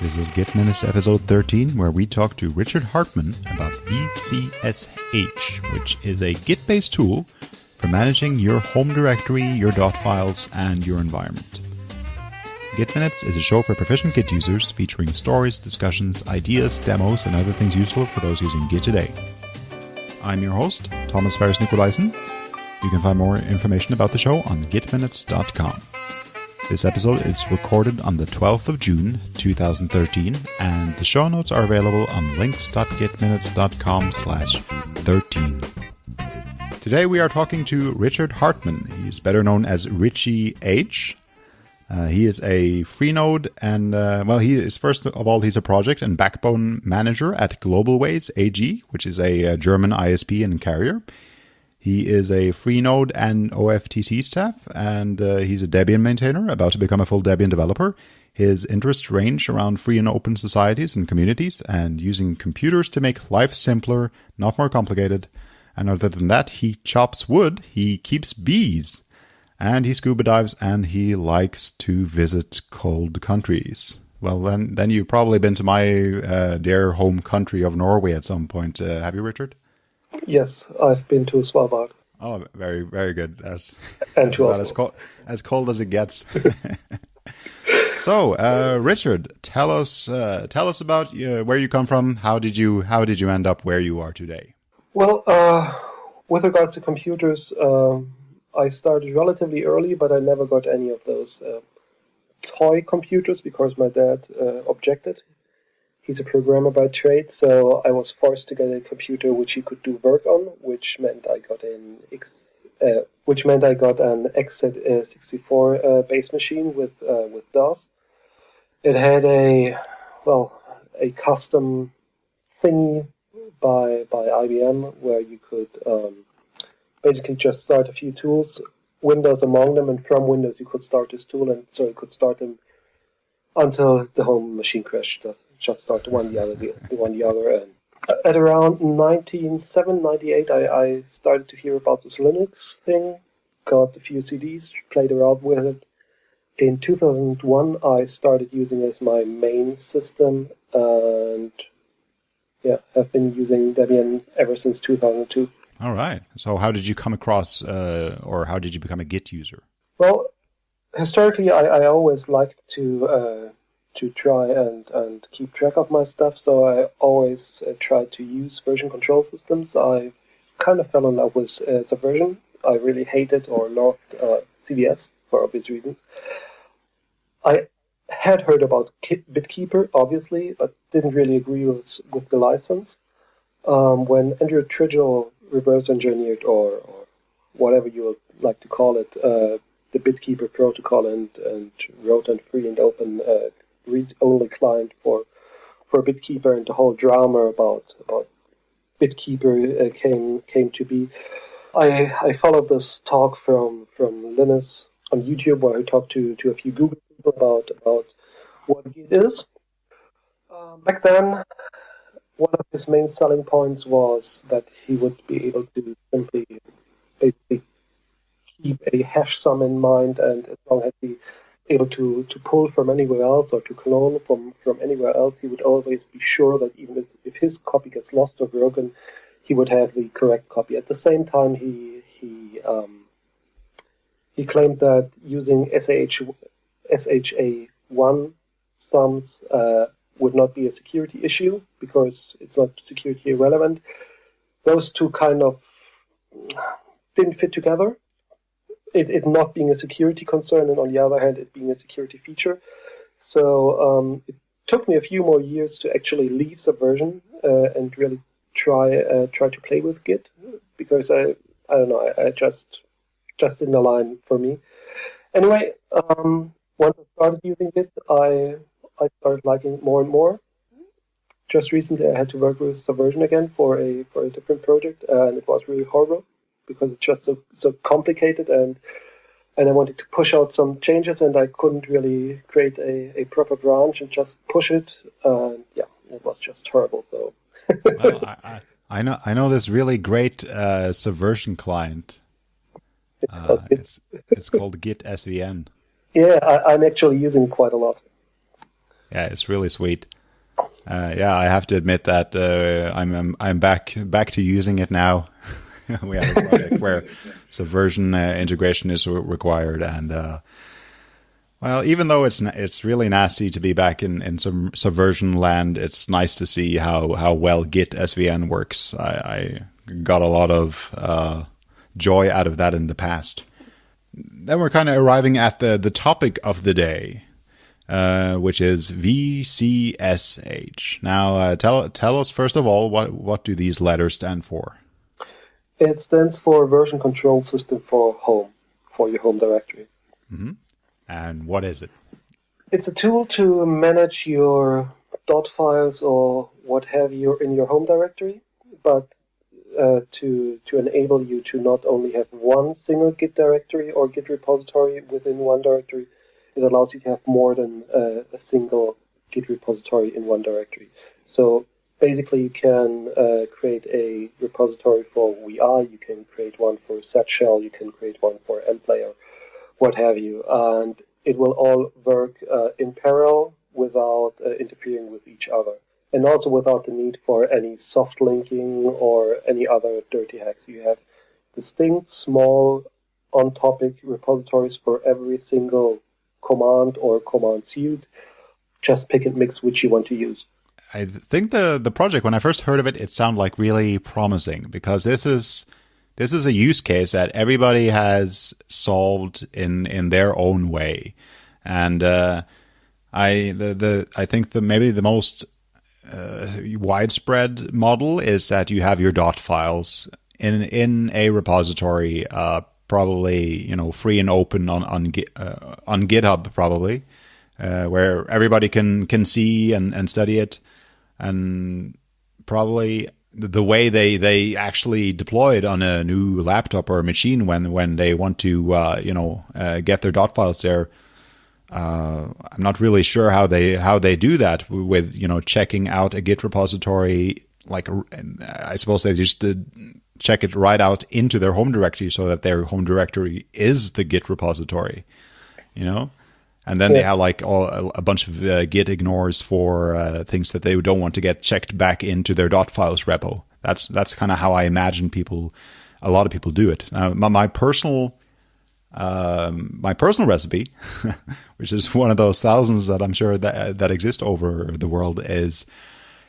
This is Git Minutes episode 13, where we talk to Richard Hartmann about VCSH, which is a Git based tool for managing your home directory, your dot files, and your environment. Git Minutes is a show for proficient Git users featuring stories, discussions, ideas, demos, and other things useful for those using Git today. I'm your host, Thomas Ferris Nikolaisen. You can find more information about the show on gitminutes.com. This episode is recorded on the 12th of June 2013, and the show notes are available on links.gitminutes.com slash 13. Today we are talking to Richard Hartmann. He's better known as Richie H. Uh, he is a Freenode and, uh, well, he is first of all, he's a project and backbone manager at GlobalWays AG, which is a, a German ISP and carrier. He is a Freenode and OFTC staff, and uh, he's a Debian maintainer, about to become a full Debian developer. His interests range around free and open societies and communities, and using computers to make life simpler, not more complicated. And other than that, he chops wood, he keeps bees, and he scuba dives, and he likes to visit cold countries. Well, then, then you've probably been to my uh, dear home country of Norway at some point. Uh, have you, Richard? Yes, I've been to Svalbard. Oh, very, very good. As and to as cold, as cold as it gets. so, uh, Richard, tell us, uh, tell us about uh, where you come from. How did you, how did you end up where you are today? Well, uh, with regards to computers, um, I started relatively early, but I never got any of those uh, toy computers because my dad uh, objected he's a programmer by trade, so I was forced to get a computer which he could do work on, which meant I got an X, uh, which meant I got an x64 uh, base machine with uh, with DOS. It had a well a custom thingy by by IBM where you could um, basically just start a few tools, Windows among them, and from Windows you could start this tool, and so you could start them until the home machine crashed. Just start one the other, the, one the other. And at around 1997, 98, I, I started to hear about this Linux thing. Got a few CDs, played around with it. In 2001, I started using it as my main system, and yeah, I've been using Debian ever since 2002. All right. So, how did you come across, uh, or how did you become a Git user? Well, historically, I, I always liked to uh, to try and, and keep track of my stuff, so I always uh, tried to use version control systems. I kind of fell in love with uh, Subversion. I really hated or loved uh, CVS for obvious reasons. I had heard about BitKeeper, obviously, but didn't really agree with with the license. Um, when Andrew Tridgell reverse engineered or, or whatever you would like to call it, uh, the BitKeeper protocol and, and wrote a free and open uh, read-only client for for BitKeeper and the whole drama about about BitKeeper uh, came came to be. I I followed this talk from from Linus on YouTube where he talked to to a few Google people about about what Git is. Uh, back then, one of his main selling points was that he would be able to simply basically keep a hash sum in mind, and as long as he able to, to pull from anywhere else or to clone from, from anywhere else, he would always be sure that even if, his copy gets lost or broken, he would have the correct copy. At the same time, he he um, he claimed that using SH, SHA1 sums uh, would not be a security issue because it's not security irrelevant. Those two kind of didn't fit together it, it not being a security concern, and on the other hand, it being a security feature. So um, it took me a few more years to actually leave Subversion uh, and really try uh, try to play with Git because I I don't know I, I just just didn't align for me. Anyway, um, once I started using Git, I I started liking it more and more. Just recently, I had to work with Subversion again for a for a different project, and it was really horrible because it's just so so complicated and and I wanted to push out some changes and I couldn't really create a, a proper branch and just push it. And yeah, it was just horrible. So well, I, I, know I know this really great uh, subversion client. Uh, it's, it's called Git SVN. Yeah, I, am actually using quite a lot. Yeah, it's really sweet. Uh, yeah, I have to admit that uh, I'm, I'm, I'm back back to using it now. we have a project where Subversion uh, integration is required, and uh, well, even though it's it's really nasty to be back in in some Subversion land, it's nice to see how how well Git SVN works. I, I got a lot of uh, joy out of that in the past. Then we're kind of arriving at the the topic of the day. Uh, which is VCSH. Now, uh, tell tell us first of all what what do these letters stand for? It stands for Version Control System for Home, for your home directory. Mm-hmm. And what is it? It's a tool to manage your dot files or what have you in your home directory, but uh, to to enable you to not only have one single Git directory or Git repository within one directory, it allows you to have more than uh, a single Git repository in one directory. So basically, you can uh, create a repository for VI, you can create one for Z shell, you can create one for mplayer, what have you, and it will all work uh, in parallel without uh, interfering with each other. And also without the need for any soft linking or any other dirty hacks. You have distinct, small, on topic repositories for every single command or command suite. Just pick and mix which you want to use. I think the the project when I first heard of it, it sounded like really promising because this is this is a use case that everybody has solved in in their own way, and uh, I the the I think the maybe the most uh, widespread model is that you have your dot files in in a repository, uh, probably you know free and open on on uh, on GitHub probably, uh, where everybody can can see and, and study it, and probably the way they they actually deploy it on a new laptop or machine when when they want to uh, you know uh, get their dot files there. Uh, I'm not really sure how they how they do that with you know checking out a Git repository. Like I suppose they just check it right out into their home directory so that their home directory is the Git repository, you know? And then yeah. they have like all, a bunch of uh, Git ignores for uh, things that they don't want to get checked back into their dot files repo. That's that's kind of how I imagine people, a lot of people do it. Uh, my, my, personal, um, my personal recipe, which is one of those thousands that I'm sure that that exist over the world, is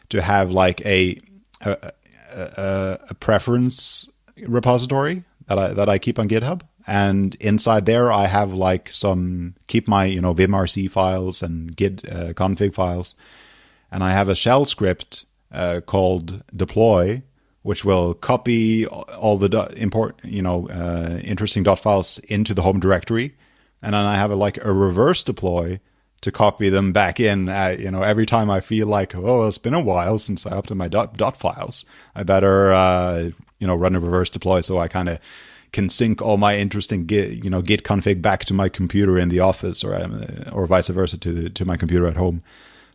to have like a, a a, a preference repository that I that I keep on GitHub, and inside there I have like some keep my you know vimrc files and git uh, config files, and I have a shell script uh, called deploy, which will copy all the import you know uh, interesting dot files into the home directory, and then I have a, like a reverse deploy to copy them back in. You know, every time I feel like, oh, it's been a while since I updated my dot, dot files, I better, uh, you know, run a reverse deploy so I kind of can sync all my interesting git, you know, git config back to my computer in the office, or um, or vice versa to the, to my computer at home.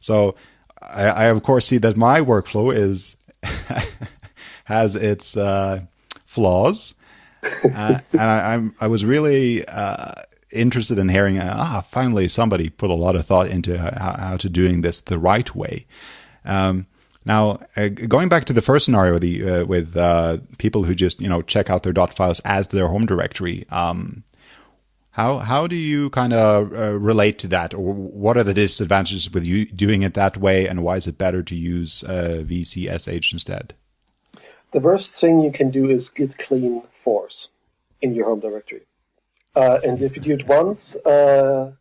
So I, I of course see that my workflow is has its uh, flaws, uh, and I, am I was really uh, interested in hearing, uh, ah, finally somebody put a lot of thought into how, how to doing this the right way. Um, now, uh, going back to the first scenario with, the, uh, with uh, people who just you know check out their dot files as their home directory, um, how how do you kind of uh, relate to that, or what are the disadvantages with you doing it that way, and why is it better to use uh, VCSH instead? The first thing you can do is git clean force in your home directory. Uh, and if you do it once, uh,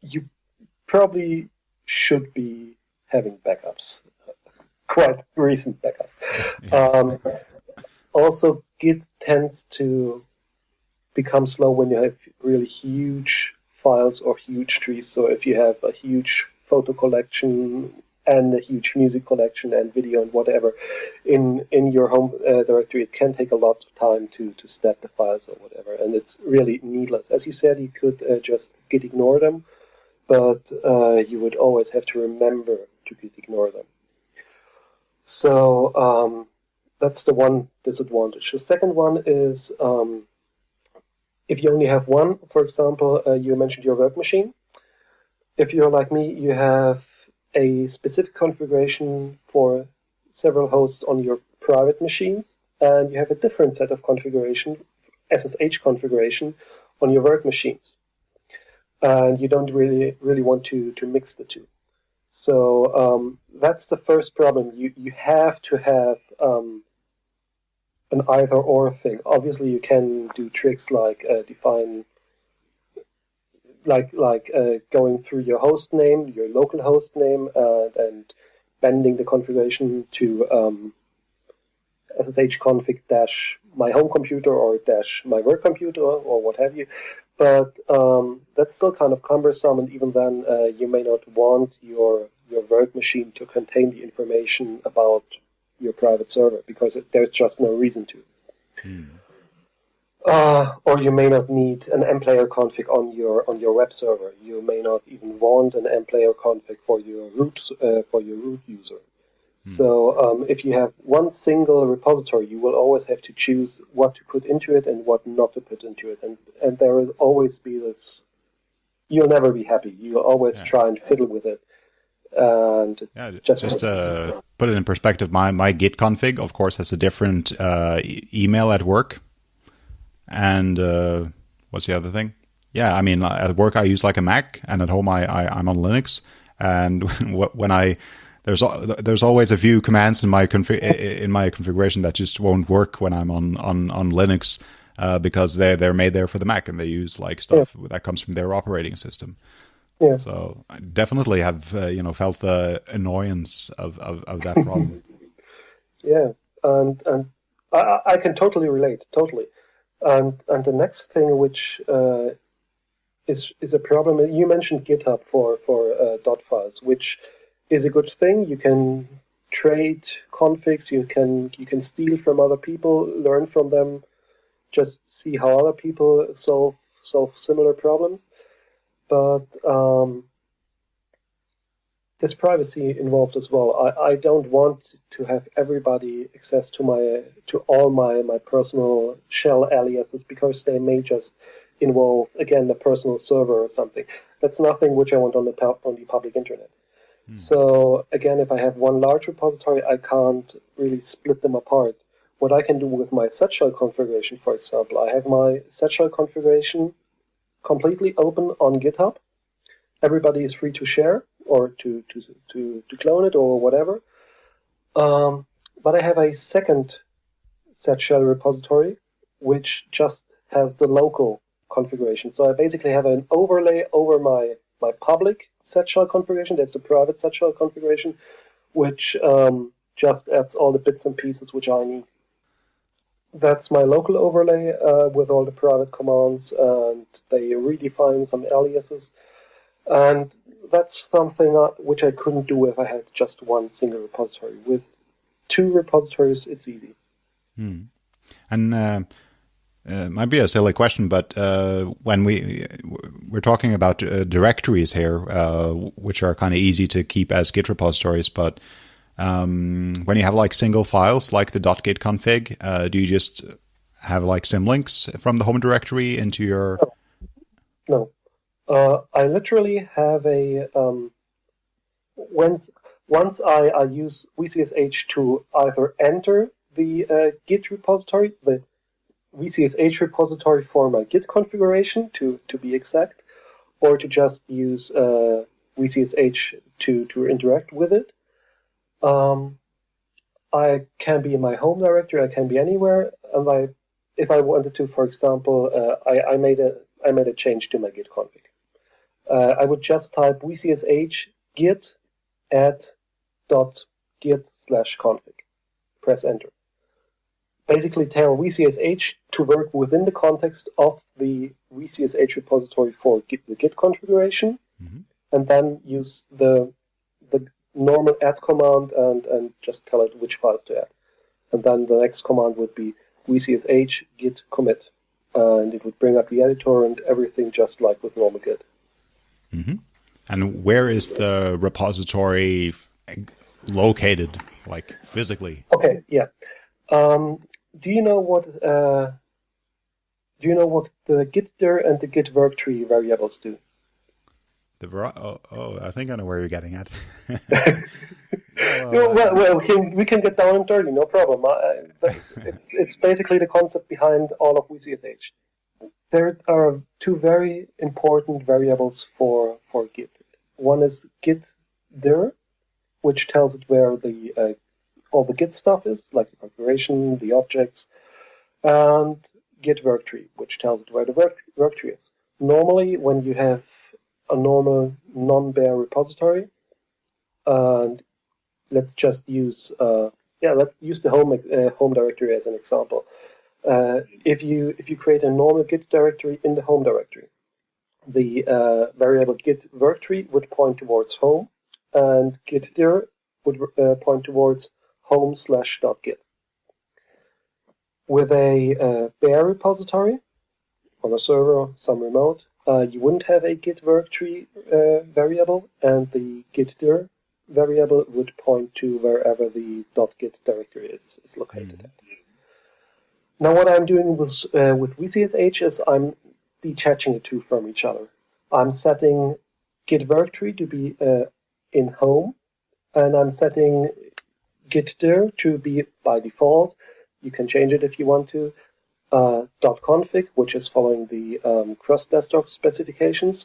you probably should be having backups, quite recent backups. Um, also, Git tends to become slow when you have really huge files or huge trees. So if you have a huge photo collection and a huge music collection and video and whatever in in your home uh, directory it can take a lot of time to to step the files or whatever and it's really needless as you said you could uh, just git ignore them but uh, you would always have to remember to git ignore them so um, that's the one disadvantage the second one is um, if you only have one for example uh, you mentioned your work machine if you're like me you have a specific configuration for several hosts on your private machines, and you have a different set of configuration, SSH configuration, on your work machines. And you don't really really want to, to mix the two. So um, that's the first problem. You you have to have um, an either or thing. Obviously, you can do tricks like uh, define like like uh, going through your host name, your local host name, uh, and bending the configuration to um, SSH config dash my home computer or dash my work computer or what have you. But um, that's still kind of cumbersome, and even then, uh, you may not want your your work machine to contain the information about your private server because it, there's just no reason to. Hmm. Uh, or you may not need an mplayer config on your on your web server. You may not even want an mplayer config for your root uh, for your root user. Hmm. So um, if you have one single repository, you will always have to choose what to put into it and what not to put into it, and and there will always be this. You'll never be happy. You'll always yeah. try and fiddle with it. And yeah, just, just uh, put it in perspective, my my Git config, of course, has a different uh, e- email at work and uh, what's the other thing? Yeah, I mean, at work I use like a Mac, and at home I, I, I am on Linux. And when I there's there's always a few commands in my config in my configuration that just won't work when I'm on on on Linux uh, because they they're made there for the Mac and they use like stuff yeah. that comes from their operating system. Yeah. So I definitely have uh, you know felt the annoyance of of, of that problem. yeah, and and I, I can totally relate, totally. And and the next thing which uh, is is a problem. You mentioned GitHub for for uh, dot files, which is a good thing. You can trade configs. You can you can steal from other people, learn from them, just see how other people solve solve similar problems. But um, there's privacy involved as well. I, I don't want to have everybody access to my to all my, my personal shell aliases because they may just involve again a personal server or something. That's nothing which I want on the on the public internet. Hmm. So again, if I have one large repository, I can't really split them apart. What I can do with my Z shell configuration, for example, I have my Z shell configuration completely open on GitHub. Everybody is free to share or to, to, to, to clone it or whatever. Um, but I have a second Z shell repository which just has the local configuration. So I basically have an overlay over my, my public Z shell configuration. There's the private Z shell configuration, which um, just adds all the bits and pieces which I need. That's my local overlay uh, with all the private commands, and they redefine some aliases. And that's something which I couldn't do if I had just one single repository. With two repositories, it's easy. Hmm. And uh, uh, might be a silly question, but uh, when we we're talking about uh, directories here, uh, which are kind of easy to keep as Git repositories, but um, when you have like single files like the .git config, uh, do you just have like symlinks from the home directory into your? No. no. Uh, I literally have a um, once once I, I use VCSH to either enter the Git repository, the VCSH repository for my Git configuration to to be exact, or to just use uh, VCSH to to interact with it. Um, I can be in my home directory. I can be anywhere, and I, if I wanted to, for example, uh, I, I made a I made a change to my Git config uh, I would just type vcsh git add dot git slash config. Press enter. Basically tell vcsh to work within the context of the vcsh repository for git, the git configuration, mm-hmm. and then use the the normal add command and, and just tell it which files to add. And then the next command would be vcsh git commit. And it would bring up the editor and everything just like with normal git. Mm-hmm. And where is the repository located, like physically? Okay, yeah. Um, do you know what? Uh, do you know what the git dir and the git work tree variables do? The oh, oh, I think I know where you're getting at. well, well, well, we can we can get down and dirty, no problem. it's, it's basically the concept behind all of VCSH. There are two very important variables for for Git. One is Git dir, which tells it where the uh, all the Git stuff is, like the configuration, the objects, and Git worktree, which tells it where the work, worktree is. Normally, when you have a normal non-bare repository, and let's just use uh, yeah, let's use the home uh, home directory as an example. Uh, if you if you create a normal Git directory in the home directory, the uh, variable Git worktree would point towards home, and Git dir would uh, point towards home slash dot git. With a uh, bare repository on a server, some remote, uh, you wouldn't have a Git worktree uh, variable, and the Git dir variable would point to wherever the dot .git directory is, is located mm. at. Now what I'm doing with, uh, with VCSH is I'm detaching the two from each other. I'm setting git worktree to be uh, in home, and I'm setting git dir to be by default. You can change it if you want to. Uh, .config, which is following the um, cross-desktop specifications,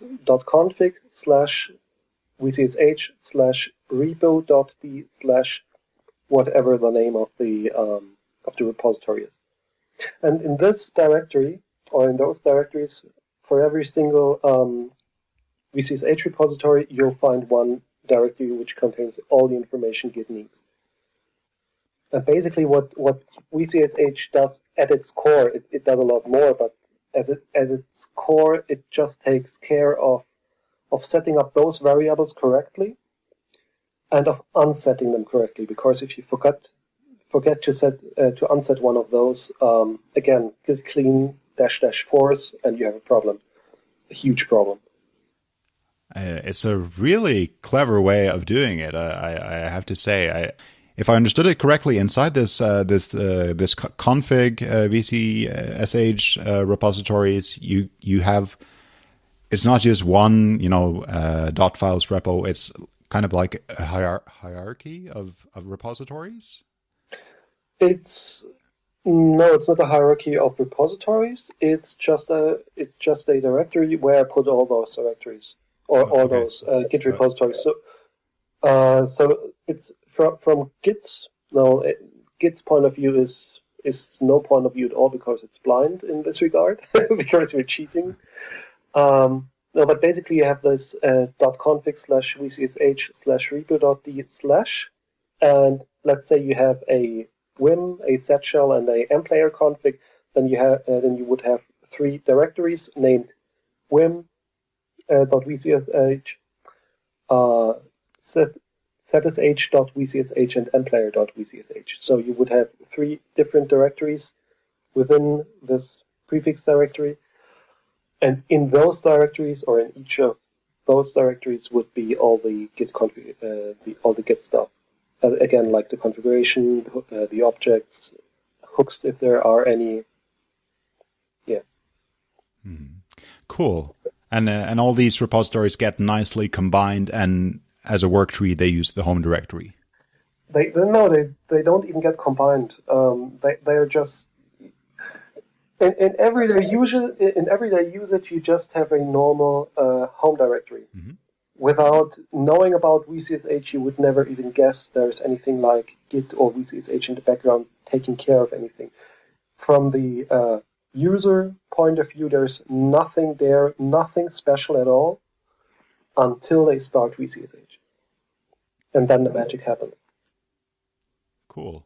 .config slash vcsh slash repo.d slash whatever the name of the um, of the repository is. And in this directory, or in those directories, for every single um, VCSH repository, you'll find one directory which contains all the information Git needs. And basically what, what VCSH does at its core, it, it does a lot more, but as it, at its core, it just takes care of, of setting up those variables correctly and of unsetting them correctly. Because if you forget forget to set uh, to unset one of those, um, again, git clean dash dash force, and you have a problem, a huge problem. Uh, it's a really clever way of doing it. I, I have to say, I, if I understood it correctly, inside this uh, this uh, this config uh, VCSH uh, repositories, you you have it's not just one you know uh, dot files repo. It's kind of like a hier- hierarchy of, of repositories. It's no, it's not a hierarchy of repositories. It's just a it's just a directory where I put all those directories or all okay. those uh, Git repositories. So, uh, so it's from from Git's no it, Git's point of view is is no point of view at all because it's blind in this regard because we're cheating. Um, no, but basically you have this uh, .config slash vcsh slash repo.d slash, and let's say you have a Vim, a Z shell, and a mplayer config, then you have uh, then you would have three directories named Vim uh, .vcsh, uh, set, setsh.vcsh, and mplayer.vcsh. So you would have three different directories within this prefix directory, and in those directories or in each of those directories would be all the git config, uh, the, all the git stuff uh, again, like the configuration, uh, the objects, hooks if there are any. Yeah. Hmm. Cool. And uh, and all these repositories get nicely combined, and as a work tree, they use the home directory. They no, they they don't even get combined. Um, they they are just in, in everyday usage. In everyday usage, you just have a normal uh, home directory. Mm-hmm without knowing about VCSH, you would never even guess there's anything like Git or VCSH in the background taking care of anything. From the uh, user point of view, there's nothing there, nothing special at all until they start VCSH. And then the magic happens. Cool.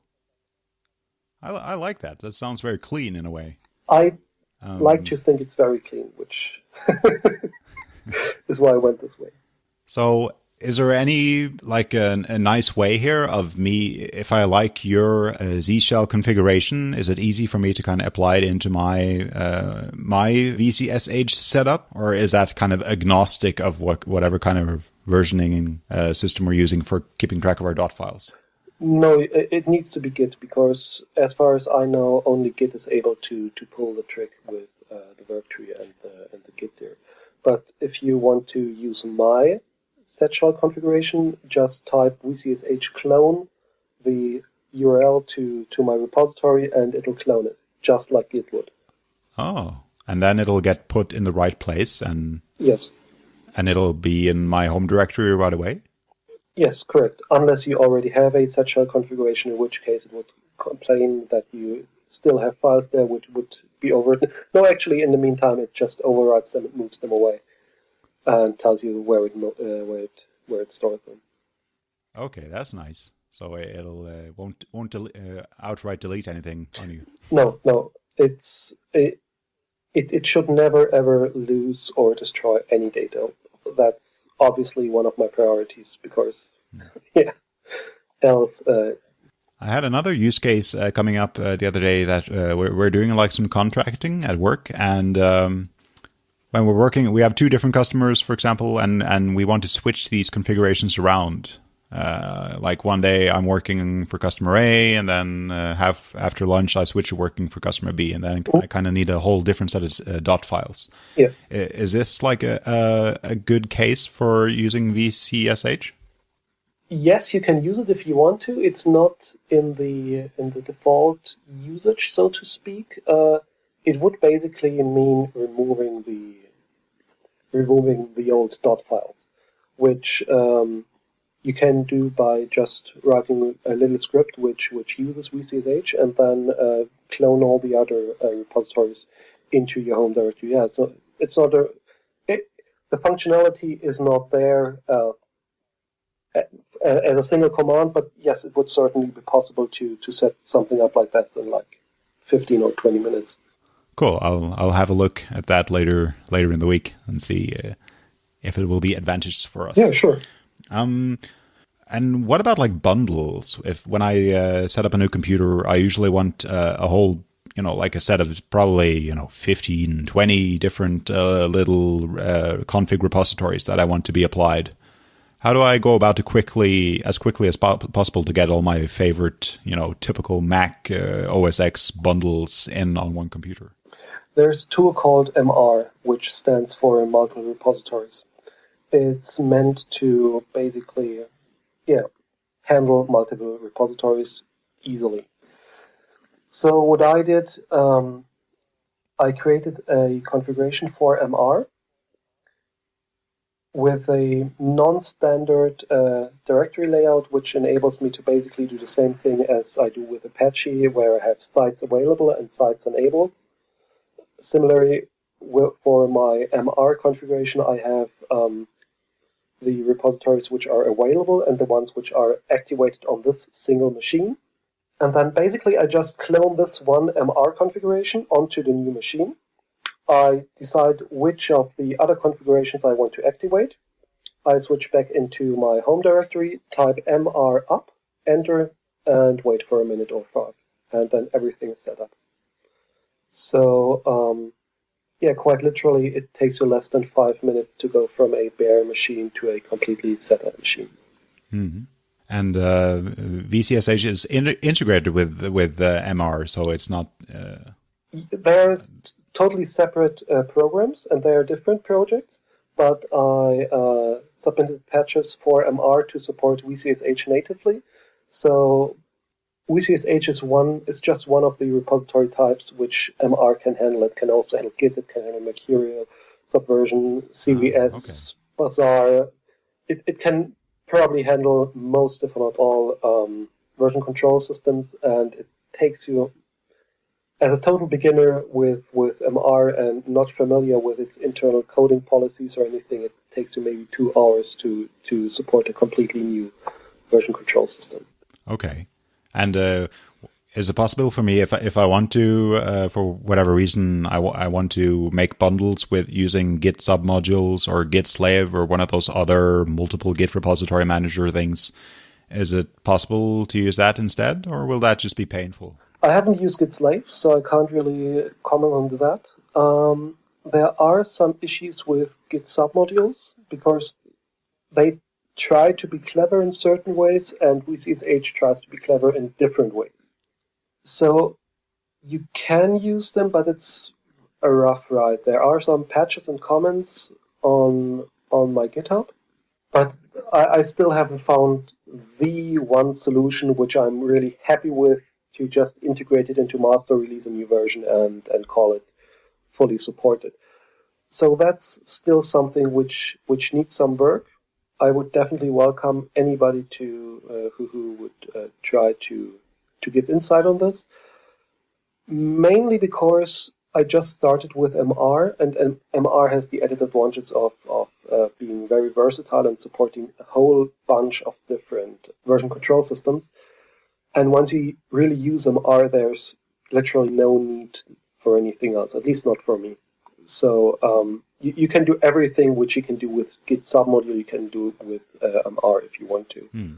I, I like that. That sounds very clean in a way. I um, like to think it's very clean, which is why I went this way. So is there any like a, a, nice way here of me if I like your uh, Z shell configuration? Is it easy for me to kind of apply it into my uh, my VCSH setup, or is that kind of agnostic of what whatever kind of versioning uh, system we're using for keeping track of our dot files? No, it, needs to be Git because, as far as I know, only Git is able to to pull the trick with uh, the work tree and the and the Git dir. But if you want to use my Z shell configuration, just type vcsh clone the URL to, to my repository and it'll clone it, just like Git would. Oh, and then it'll get put in the right place and yes, and it'll be in my home directory right away. Yes, correct. Unless you already have a Z shell configuration, in which case it would complain that you still have files there which would be overwritten. No, actually, in the meantime, it just overwrites them, it moves them away, and tells you where it uh, where it where it stored them. Okay, that's nice. So it'll uh, won't won't del- uh, outright delete anything on you. No, no, it's it, it it should never ever lose or destroy any data. That's obviously one of my priorities because mm. yeah, else. Uh, I had another use case uh, coming up uh, the other day that uh, we're, we're, doing like some contracting at work and. Um, when we're working, we have two different customers, for example, and, and we want to switch these configurations around. Uh, like one day I'm working for customer A, and then uh, half after lunch I switch to working for customer B, and then I kind of need a whole different set of uh, dot files. Yeah. Is this like a, a, a good case for using VCSH? Yes, you can use it if you want to. It's not in the in the default usage, so to speak. Uh, it would basically mean removing the removing the old dot files, which um, you can do by just writing a little script which which uses VCSH and then uh, clone all the other uh, repositories into your home directory. Yeah, so it's not a it, the functionality is not there uh, as a single command, but yes, it would certainly be possible to to set something up like that in like 15 or 20 minutes. Cool. I'll I'll have a look at that later later in the week and see uh, if it will be advantageous for us. Yeah, sure. Um, and what about like bundles? If when I uh, set up a new computer, I usually want uh, a whole, you know, like a set of probably, you know, 15, 20 different uh, little uh, config repositories that I want to be applied. How do I go about to quickly, as quickly as po- possible, to get all my favorite, you know, typical Mac uh, OS X bundles in on one computer? There's a tool called MR, which stands for multiple repositories it's meant to basically, yeah, handle multiple repositories easily. So what I did, um, I created a configuration for MR with a non-standard uh, directory layout, which enables me to basically do the same thing as I do with Apache, where I have sites available and sites enabled. Similarly, for my MR configuration, I have um, the repositories which are available and the ones which are activated on this single machine. And then basically I just clone this one MR configuration onto the new machine. I decide which of the other configurations I want to activate. I switch back into my home directory, type MR up, enter, and wait for a minute or five. And then everything is set up. So um, yeah, quite literally, it takes you less than five minutes to go from a bare machine to a completely set up machine. Mm-hmm. And uh, VCSH is in- integrated with with uh, MR, so it's not. Uh... They're totally separate uh, programs, and they are different projects. But I uh, submitted patches for MR to support VCSH natively, so VCSH is one is just one of the repository types which MR can handle. It can also handle Git, it can handle Mercurial, Subversion, CVS, okay. Bazaar. It, it can probably handle most, if not all, um, version control systems, and it takes you as a total beginner with, with MR and not familiar with its internal coding policies or anything, it takes you maybe two hours to, to support a completely new version control system. Okay. And uh, is it possible for me if I, if I want to, uh, for whatever reason, I, I want to make bundles with using Git submodules or Git slave or one of those other multiple Git repository manager things? Is it possible to use that instead, or will that just be painful? I haven't used Git slave, so I can't really comment on that. Um, there are some issues with Git submodules because they try to be clever in certain ways, and VCSH tries to be clever in different ways. So you can use them, but it's a rough ride. There are some patches and comments on on my GitHub, but I, I still haven't found the one solution which I'm really happy with to just integrate it into master, release a new version, and and call it fully supported. So that's still something which which needs some work. I would definitely welcome anybody to uh, who who would uh, try to to give insight on this. Mainly because I just started with MR, and, and MR has the added advantages of, of uh, being very versatile and supporting a whole bunch of different version control systems. And once you really use MR, there's literally no need for anything else, at least not for me. So um, you, you, can do everything which you can do with Git submodule, you can do with uh, MR if you want to. Hmm.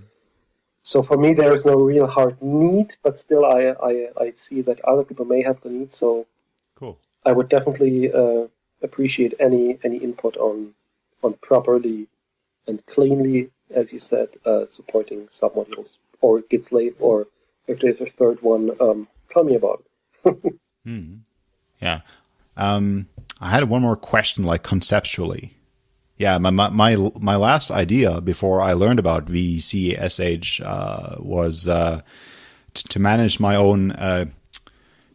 So for me, there is no real hard need, but still, I, I, I see that other people may have the need. So cool. I would definitely uh, appreciate any any input on on properly and cleanly, as you said, uh, supporting submodules or Git slave, or if there's a third one, um, tell me about it. mm. Yeah. Um, I had one more question, like conceptually. Yeah, my my my last idea before I learned about VCSH uh, was uh, to manage my own uh,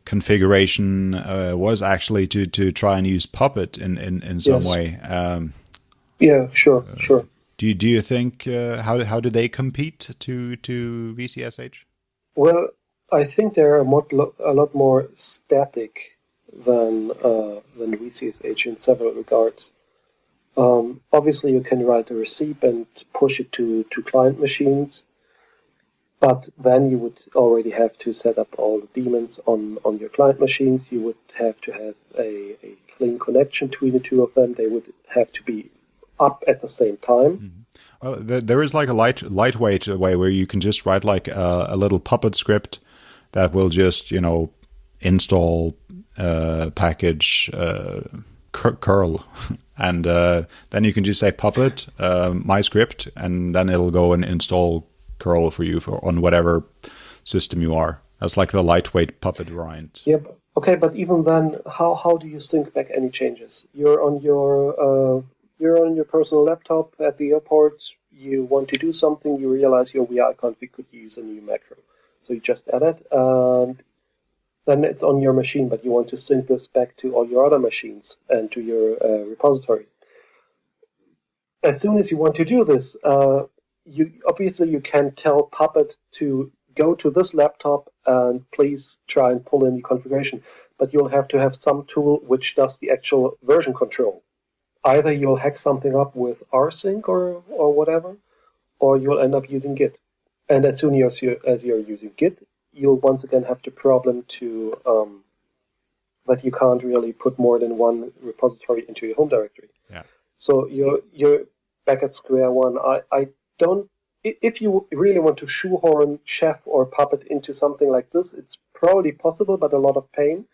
configuration. Uh, was actually to to try and use Puppet in in, in some yes. way. Um, yeah, sure, uh, sure. Do you, do you think uh, how how do they compete to to VCSH? Well, I think they're a, lot, a lot more static than uh, than VCSH in several regards. Um, obviously, you can write a receipt and push it to, to client machines, but then you would already have to set up all the daemons on, on your client machines. You would have to have a, a clean connection between the two of them. They would have to be up at the same time. Mm-hmm. Well, there is like a light lightweight way where you can just write like a, a little Puppet script that will just you know install uh, package uh, curl. And uh, then you can just say puppet uh, my script and then it'll go and install curl for you for on whatever system you are. That's like the lightweight puppet variant yep okay but even then how how do you sync back any changes? You're on your uh, you're on your personal laptop at the airport you want to do something you realize your vi config could use a new macro. So you just add it and then it's on your machine, but you want to sync this back to all your other machines and to your uh, repositories. As soon as you want to do this, uh, you obviously you can tell Puppet to go to this laptop and please try and pull in the configuration, but you'll have to have some tool which does the actual version control. Either you'll hack something up with rsync or or whatever, or you'll end up using Git. And as soon as you as you're using Git, you'll once again have the problem to um, that you can't really put more than one repository into your home directory. Yeah. So you're you're back at square one. I, I don't if you really want to shoehorn Chef or Puppet into something like this, it's probably possible, but a lot of pain.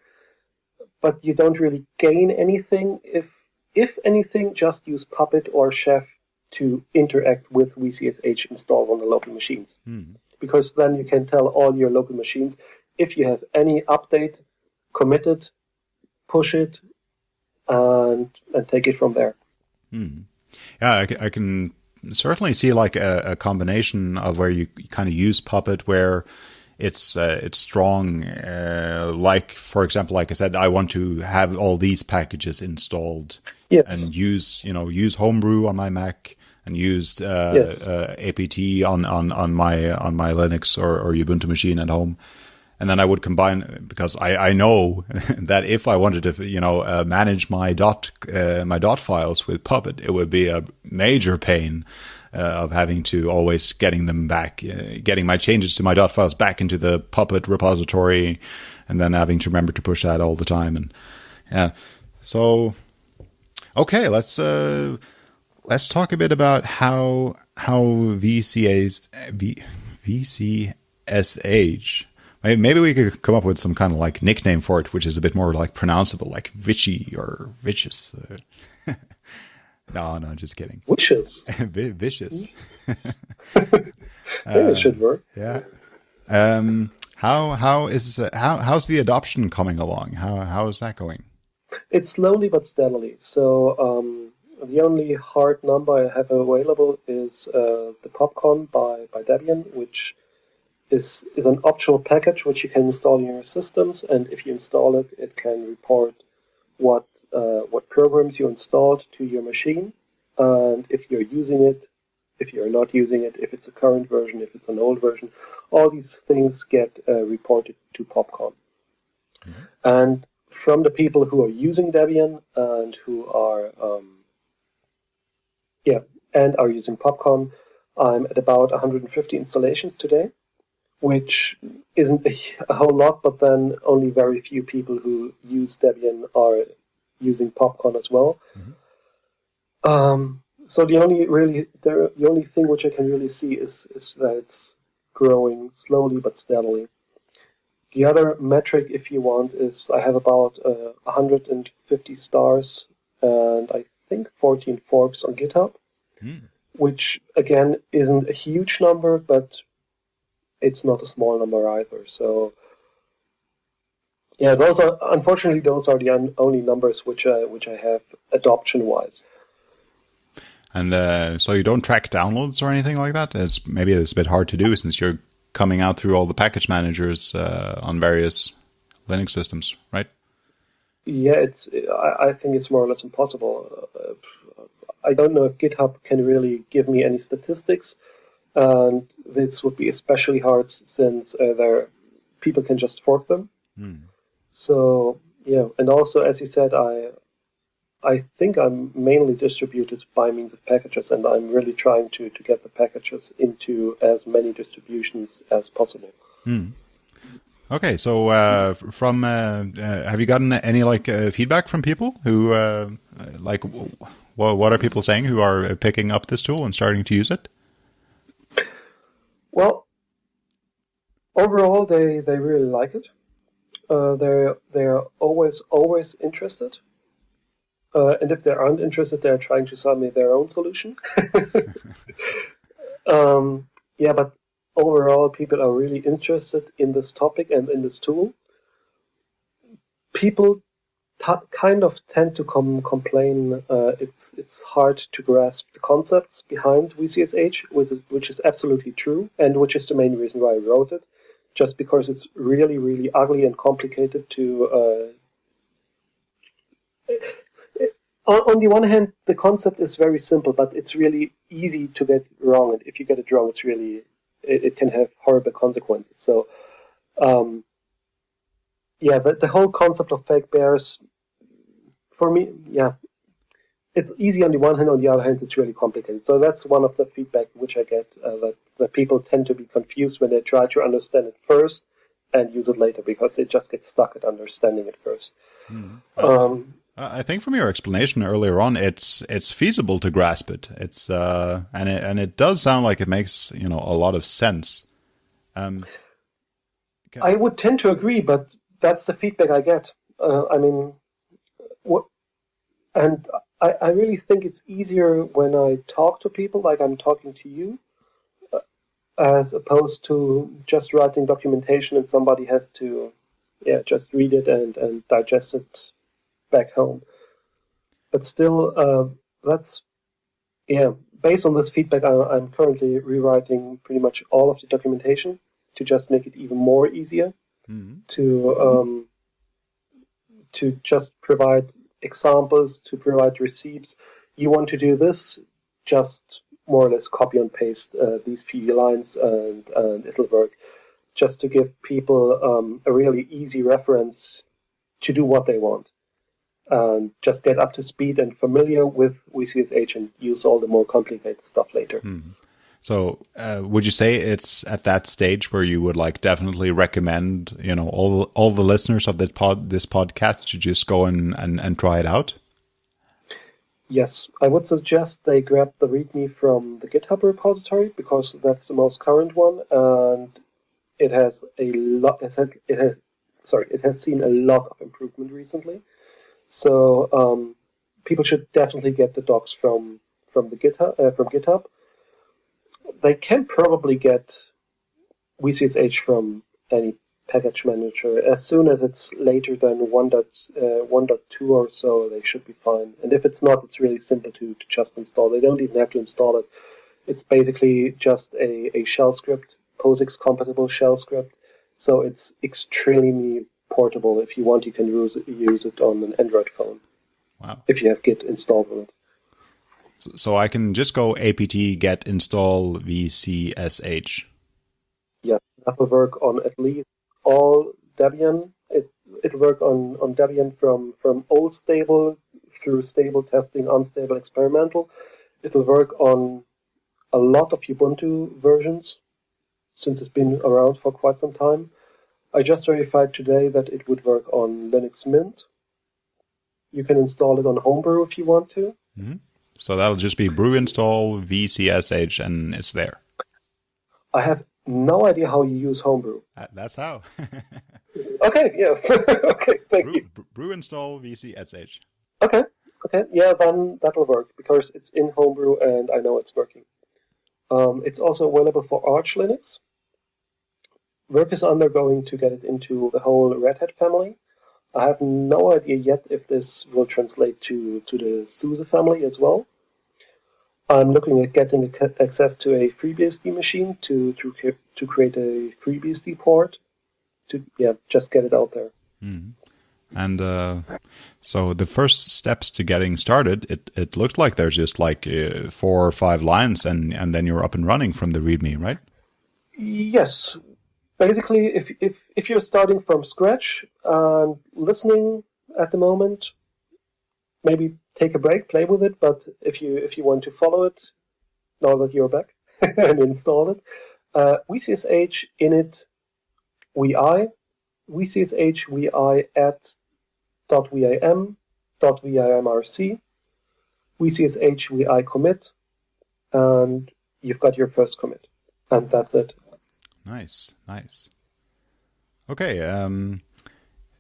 But you don't really gain anything. If if anything, just use Puppet or Chef to interact with VCSH installed on the local machines. Hmm because then you can tell all your local machines if you have any update, commit it, push it, and and take it from there. Hmm. Yeah, I, I, can certainly see like a, a, combination of where you kind of use Puppet where it's uh, it's strong. Uh, like for example, like I said, I want to have all these packages installed yes. and use you know use Homebrew on my Mac and used uh, yes. uh, apt on, on, on my on my Linux or, or Ubuntu machine at home, and then I would combine because I, I know that if I wanted to you know uh, manage my dot uh, my dot files with Puppet, it would be a major pain. Uh, of having to always getting them back, uh, getting my changes to my dot files back into the Puppet repository, and then having to remember to push that all the time. And yeah, so okay, let's let's talk a bit about how how VCA's v, VCSH. Maybe we could come up with some kind of like nickname for it, which is a bit more like pronounceable, like Vichy or Vicious. no, no, just kidding. Vicious. Vicious. yeah, it should work. Yeah. Um, how how is uh, how how's the adoption coming along? How how is that going? It's slowly but steadily. So um, the only hard number I have available is uh, the Popcon by, by Debian, which is, is an optional package which you can install in your systems, and if you install it, it can report what uh, what programs you installed to your machine, and if you're using it, if you're not using it, if it's a current version, if it's an old version, all these things get uh, reported to Popcon. Mm-hmm. And from the people who are using Debian and who are um, yeah and are using Popcon, I'm at about 150 installations today, which isn't a, a whole lot, but then only very few people who use Debian are using Popcon as well. Mm-hmm. Um, so the only really the, the only thing which I can really see is is that it's growing slowly but steadily. The other metric, if you want, is I have about uh, 150 stars and I think 14 forks on GitHub, mm. which again isn't a huge number, but it's not a small number either. So yeah, those are unfortunately those are the un- only numbers which I, which I have adoption wise. And uh, so you don't track downloads or anything like that. It's maybe it's a bit hard to do since you're coming out through all the package managers uh, on various Linux systems, right? Yeah, it's. I, I, think it's more or less impossible. Uh, I don't know if GitHub can really give me any statistics, and this would be especially hard since uh, there people can just fork them. Hmm. So yeah, and also as you said, I I think I'm mainly distributed by means of packages, and I'm really trying to, to get the packages into as many distributions as possible. Hmm. Okay, so uh, from uh, uh, have you gotten any like uh, feedback from people who uh, like what are people saying who are picking up this tool and starting to use it? Well, overall, they they really like it uh, they're they're always always interested. Uh, and if they aren't interested, they're trying to sell me their own solution. um, yeah, but overall, people are really interested in this topic and in this tool. People kind of tend to come complain uh, it's it's hard to grasp the concepts behind VCSH, which is, which is absolutely true, and which is the main reason why I wrote it just because it's really, really ugly and complicated to. Uh, on, on the one hand, the concept is very simple, but it's really easy to get wrong. And if you get it wrong, it's really it, it can have horrible consequences. So, um, yeah, the, the whole concept of fake bares, for me, yeah, it's easy on the one hand. On the other hand, it's really complicated. So that's one of the feedback which I get uh, that that people tend to be confused when they try to understand it first and use it later because they just get stuck at understanding it first. Mm. Um, I think from your explanation earlier on, it's it's feasible to grasp it. It's uh, and it and it does sound like it makes you know a lot of sense. Um, I would tend to agree, but that's the feedback I get. Uh, I mean, what, and I, I really think it's easier when I talk to people, like I'm talking to you, as opposed to just writing documentation and somebody has to yeah just read it and, and digest it back home. But still uh, that's yeah based on this feedback I, am currently rewriting pretty much all of the documentation to just make it even more easier mm-hmm. to um, to just provide examples to provide receipts. You want to do this just more or less copy and paste uh, these few lines and, and it'll work. Just to give people um, a really easy reference to do what they want and just get up to speed and familiar with VCSH and use all the more complicated stuff later. Mm-hmm. So, uh, would you say it's at that stage where you would like definitely recommend, you know, all all the listeners of this pod this podcast to just go and, and, and try it out? Yes, I would suggest they grab the README from the GitHub repository because that's the most current one, and it has a lot. It has, it has sorry, it has seen a lot of improvement recently. So um, people should definitely get the docs from from the GitHub uh, from GitHub. They can probably get VCSH from any package manager. As soon as it's later than 1.1.2 uh, or so, they should be fine. And if it's not, it's really simple to, to just install. They don't even have to install it. It's basically just a, a shell script, POSIX compatible shell script. So it's extremely portable. If you want, you can use it, use it on an Android phone. Wow. If you have Git installed on it. So, so I can just go apt get install vcsh. Yes, that will work on at least all Debian. It it'll work on, on Debian from, from old stable through stable testing, unstable experimental. It'll work on a lot of Ubuntu versions since it's been around for quite some time. I just verified today that it would work on Linux Mint. You can install it on Homebrew if you want to. Mm-hmm. So that'll just be brew install vcsh and it's there. I have no idea how you use Homebrew. Uh, that's how. okay, yeah. okay, thank brew, you. Brew install vcsh. Okay, okay, yeah, then that'll work because it's in Homebrew and I know it's working. Um, it's also available for Arch Linux. Work is undergoing to get it into the whole Red Hat family. I have no idea yet if this will translate to, to the SUSE family as well. I'm looking at getting access to a FreeBSD machine to to to create a FreeBSD port to yeah just get it out there. Mm. And uh, so the first steps to getting started, it, it looked like there's just like uh, four or five lines, and, and then you're up and running from the README, right? Yes. Basically, if if if you're starting from scratch and listening at the moment, maybe take a break, play with it. But if you if you want to follow it, now that you're back and install it, uh, VCSH init vi VCSH vi at dot vim dot vimrc VCSH vi commit, and you've got your first commit, and that's it. Nice, nice. Okay. Um,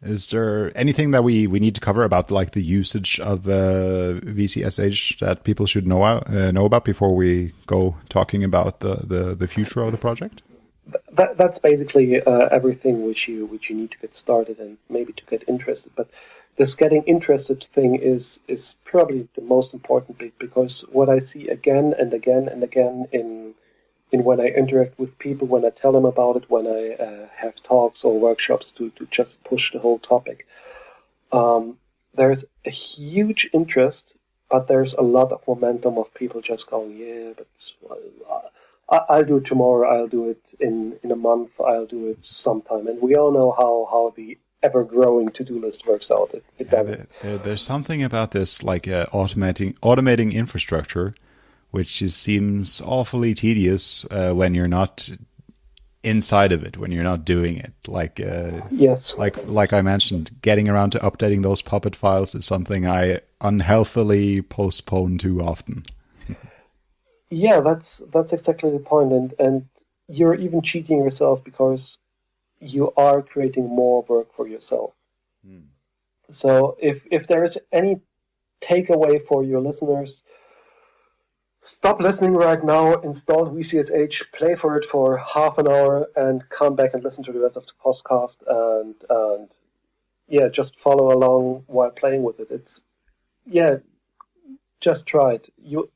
is there anything that we, we need to cover about like the usage of uh, VCSH that people should know uh, know about before we go talking about the, the, the future of the project? That, that's basically uh, everything which you which you need to get started and maybe to get interested. But this getting interested thing is is probably the most important bit because what I see again and again and again in in when I interact with people, when I tell them about it, when I uh, have talks or workshops to, to just push the whole topic. Um, there's a huge interest, but there's a lot of momentum of people just going, yeah, but uh, I'll do it tomorrow, I'll do it in, in a month, I'll do it sometime. And we all know how, how the ever growing to do list works out. It, it yeah, there, there's something about this, like uh, automating automating infrastructure which just seems awfully tedious uh, when you're not inside of it when you're not doing it. Like uh, yes. like like i mentioned getting around to updating those puppet files is something i unhealthily postpone too often. Yeah that's that's exactly the point and and you're even cheating yourself because you are creating more work for yourself. Hmm. so if if there is any takeaway for your listeners stop listening right now, install VCSH, play for it for half an hour, and come back and listen to the rest of the podcast, and and yeah, just follow along while playing with it. It's yeah, just try it. You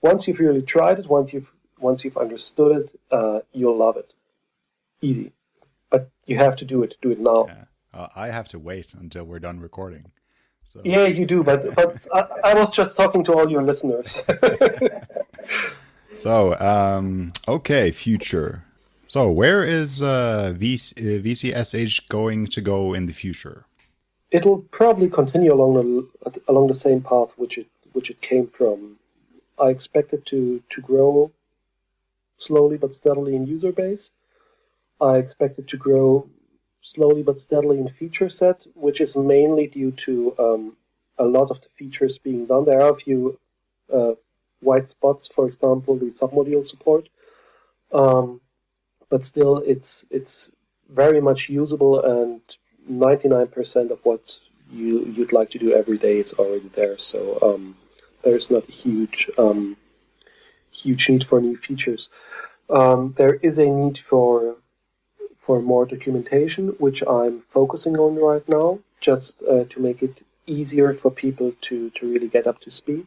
once you've really tried it, once you've once you've understood it, uh, you'll love it. Easy, but you have to do it. Do it now. Yeah. Uh, I have to wait until we're done recording. So. Yeah, you do, but but I, I, was just talking to all your listeners. so um, okay, future. So where is uh, VC, uh, VCSH going to go in the future? It'll probably continue along the along the same path which it which it came from. I expect it to to grow slowly but steadily in user base. I expect it to grow slowly but steadily in feature set, which is mainly due to um, a lot of the features being done. There are a few uh, white spots, for example, the submodule support, um, but still, it's it's very much usable, and 99% of what you you'd like to do every day is already there. So um, there's not a huge um, huge need for new features. Um, there is a need for for more documentation, which I'm focusing on right now, just uh, to make it easier for people to, to really get up to speed.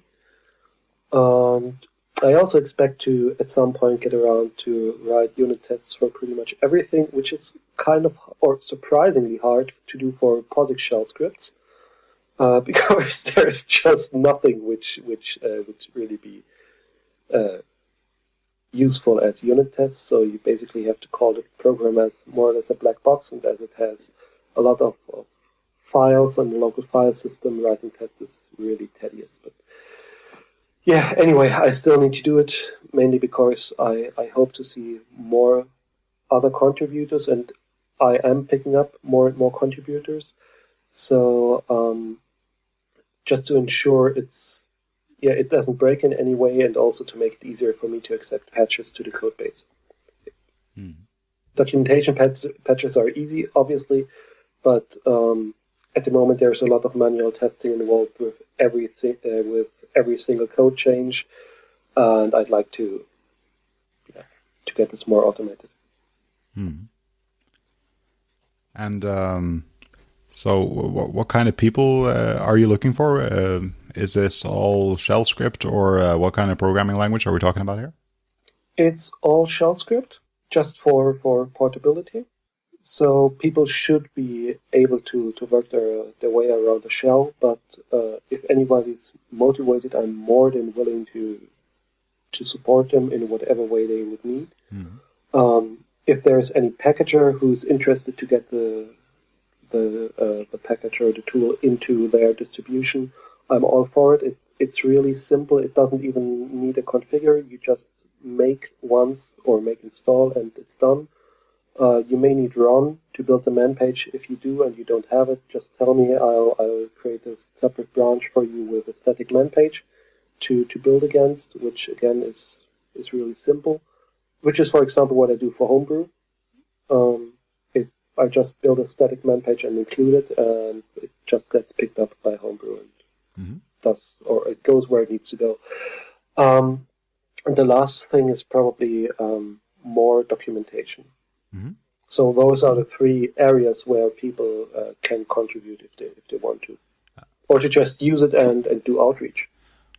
And I also expect to, at some point, get around to write unit tests for pretty much everything, which is kind of, or surprisingly hard to do for POSIX shell scripts, uh, because there's just nothing which which uh, would really be uh, useful as unit tests. So you basically have to call the program as more or less a black box, and as it has a lot of, of files on the local file system, writing tests is really tedious. But yeah, anyway, I still need to do it mainly because I, I hope to see more other contributors, and I am picking up more and more contributors. So um, just to ensure it's yeah it doesn't break in any way, and also to make it easier for me to accept patches to the code base. Hmm. Documentation patch, patches are easy, obviously, but um, at the moment there's a lot of manual testing involved with everything uh, with every single code change, and I'd like to yeah, to get this more automated. Hmm. And um, so, what, what, kind of people uh, are you looking for? Uh, is this all shell script, or uh, what kind of programming language are we talking about here? It's all shell script, just for for portability. So people should be able to, to work their, their way around the shell, but uh, if anybody's motivated, I'm more than willing to to support them in whatever way they would need. Mm-hmm. Um, if there's any packager who's interested to get the the uh, the package or the tool into their distribution, I'm all for it. it. It's really simple. It doesn't even need a configure. You just make once or make install and it's done. Uh, you may need ronn to build the man page. If you do and you don't have it, just tell me. I'll, I'll create a separate branch for you with a static man page to, to build against, which again is is really simple. Which is, for example, what I do for Homebrew. Um, I just build a static man page and include it, and it just gets picked up by Homebrew and mm-hmm. does, or it goes where it needs to go. Um, and the last thing is probably um, more documentation. Mm-hmm. So those are the three areas where people uh, can contribute if they if they want to, or to just use it and, and do outreach.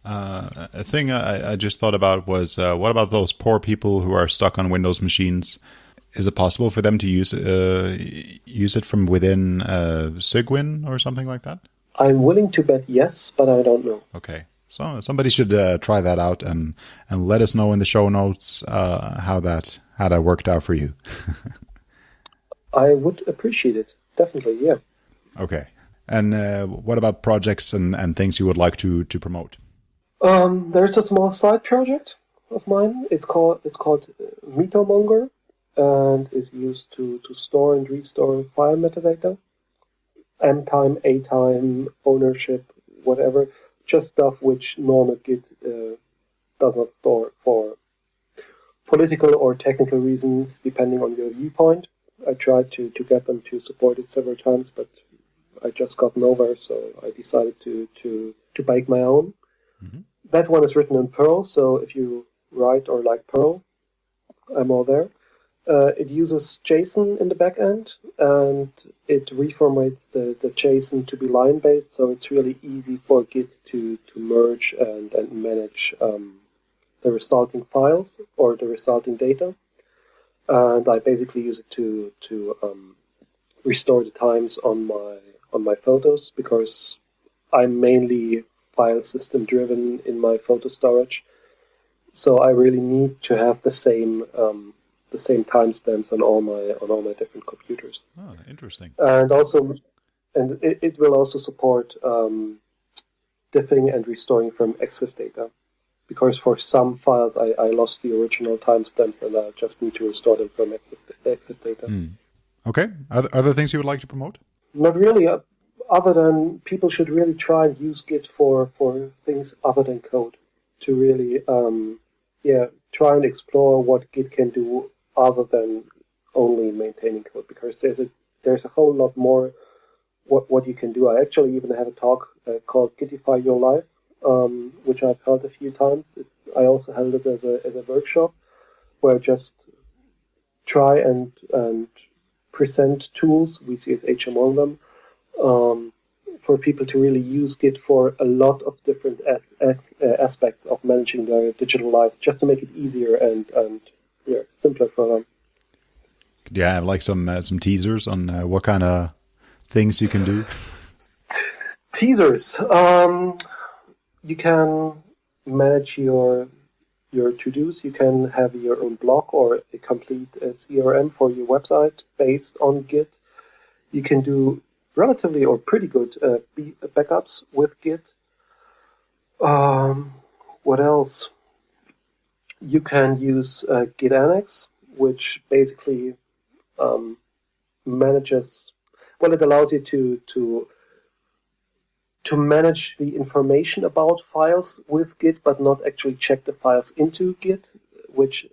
Uh, a thing I, I, just thought about was uh, what about those poor people who are stuck on Windows machines? Is it possible for them to use uh, use it from within uh, Cygwin or something like that? I'm willing to bet yes, but I don't know. Okay, so somebody should uh, try that out and and let us know in the show notes uh, how that how that worked out for you. I would appreciate it definitely. Yeah. Okay. And uh, what about projects and, and things you would like to to promote? Um, there's a small side project of mine. It's called it's called MetaMonger, and is used to to store and restore file metadata, M time, A time, ownership, whatever just stuff which normal Git uh, does not store for political or technical reasons, depending on your viewpoint. I tried to, to get them to support it several times, but I just got nowhere, so I decided to, to, to bake my own. Mm-hmm. That one is written in Perl, so if you write or like Perl, I'm all there. Uh, it uses JSON in the backend and it reformates the, the JSON to be line based, so it's really easy for Git to, to merge and, and manage um, the resulting files or the resulting data. And I basically use it to to um, restore the times on my on my photos because I'm mainly file system driven in my photo storage. So I really need to have the same um, the same timestamps on all my on all my different computers. Oh, interesting. And also, and it, it will also support um, diffing and restoring from EXIF data, because for some files I, I lost the original timestamps and I just need to restore them from EXIF data. Mm. Okay. Other, other things you would like to promote? Not really. Uh, other than people should really try and use Git for for things other than code to really um, yeah try and explore what Git can do other than only maintaining code because there's a there's a whole lot more what what you can do. I actually even had a talk uh, called Gitify Your Life, um, which I've held a few times. It, I also held it as a as a workshop where I just try and and present tools, we VCSH among them, um, for people to really use Git for a lot of different as, as, uh, aspects of managing their digital lives, just to make it easier and and yeah, simpler for them. Do you have like some uh, some teasers on uh, what kind of things you can do? Teasers. Um, you can manage your your to-dos. You can have your own blog or a complete uh, CRM for your website based on Git. You can do relatively or pretty good uh, backups with Git. Um, what else? You can use uh, Git Annex, which basically um, manages. Well, it allows you to to to manage the information about files with Git, but not actually check the files into Git, which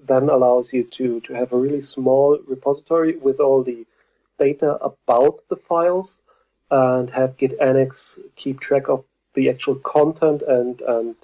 then allows you to, to have a really small repository with all the data about the files and have Git Annex keep track of the actual content and, and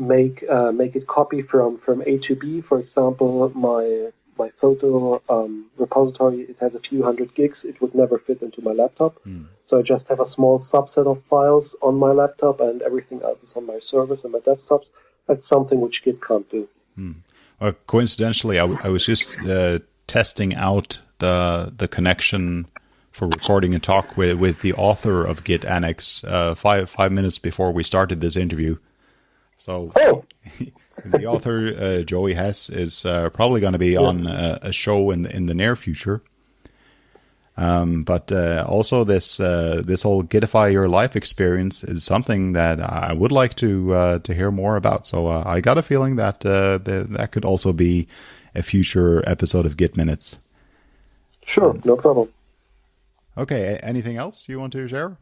make uh, make it copy from, from A to B. For example, my my photo um, repository, it has a few hundred gigs. It would never fit into my laptop. Mm. So I just have a small subset of files on my laptop and everything else is on my servers and my desktops. That's something which Git can't do. Mm. Well, coincidentally, I, I was just uh, testing out the the connection for recording a talk with, with the author of Git Annex uh, five five minutes before we started this interview. So oh. the author uh, Joey Hess is uh, probably going to be yeah. on a, a, show in the, in the near future. Um, but uh, also this uh, this whole Gitify your life experience is something that I would like to uh, to hear more about. So uh, I got a feeling that the, that could also be a future episode of Git Minutes. Sure, no problem. Okay, anything else you want to share?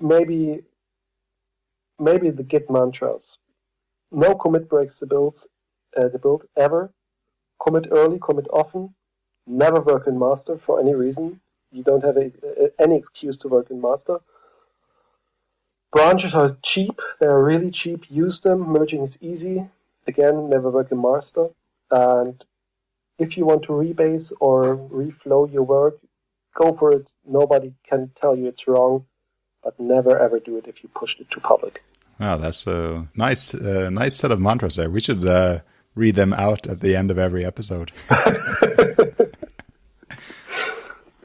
Maybe maybe the Git mantras. No commit breaks the builds, uh, the build ever. Commit early, commit often. Never work in master for any reason. You don't have a, a, any excuse to work in master. Branches are cheap. They are really cheap. Use them. Merging is easy. Again, never work in master. And if you want to rebase or reflow your work, go for it. Nobody can tell you it's wrong, but never ever do it if you pushed it to public. Wow, that's a nice, uh, nice set of mantras there. We should uh, read them out at the end of every episode.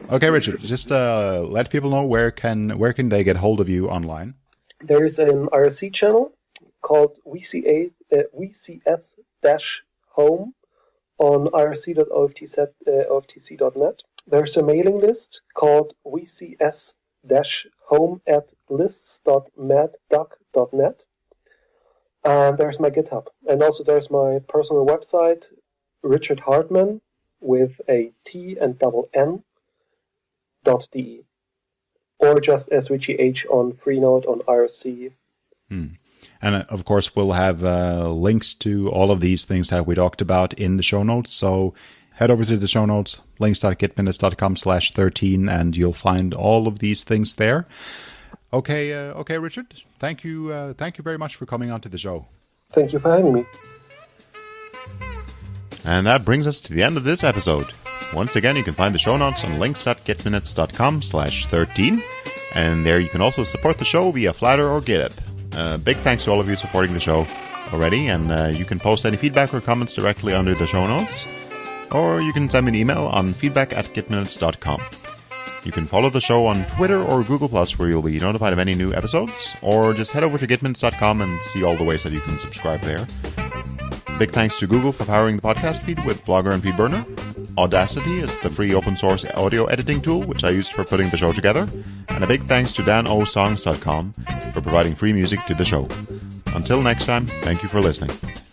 okay, Richard, just uh, let people know where can where can they get hold of you online. There is an IRC channel called VCA, uh, VCS-home on irc.oftc.net. There's a mailing list called VCS home at lists.madduck.net. And there's my GitHub. And also there's my personal website, Richard Hartmann, with a T and double N dot de. Or just Richie on Freenode on IRC. Hmm. And uh, of course, we'll have uh, links to all of these things that we talked about in the show notes. So head over to the show notes, links.gitminutes.com slash 13, and you'll find all of these things there. Okay, uh, okay, Richard. Thank you, uh, thank you very much for coming on to the show. Thank you for having me. And that brings us to the end of this episode. Once again, you can find the show notes on links.gitminutes.com slash 13, and there you can also support the show via Flattr or GitHub. Uh, big thanks to all of you supporting the show already, and uh, you can post any feedback or comments directly under the show notes or you can send me an email on feedback at gitminutes.com. You can follow the show on Twitter or Google Plus, where you'll be notified of any new episodes, or just head over to gitminutes.com and see all the ways that you can subscribe there. Big thanks to Google for powering the podcast feed with Blogger and FeedBurner. Audacity is the free open source audio editing tool which I used for putting the show together. And a big thanks to danosongs.com for providing free music to the show. Until next time, thank you for listening.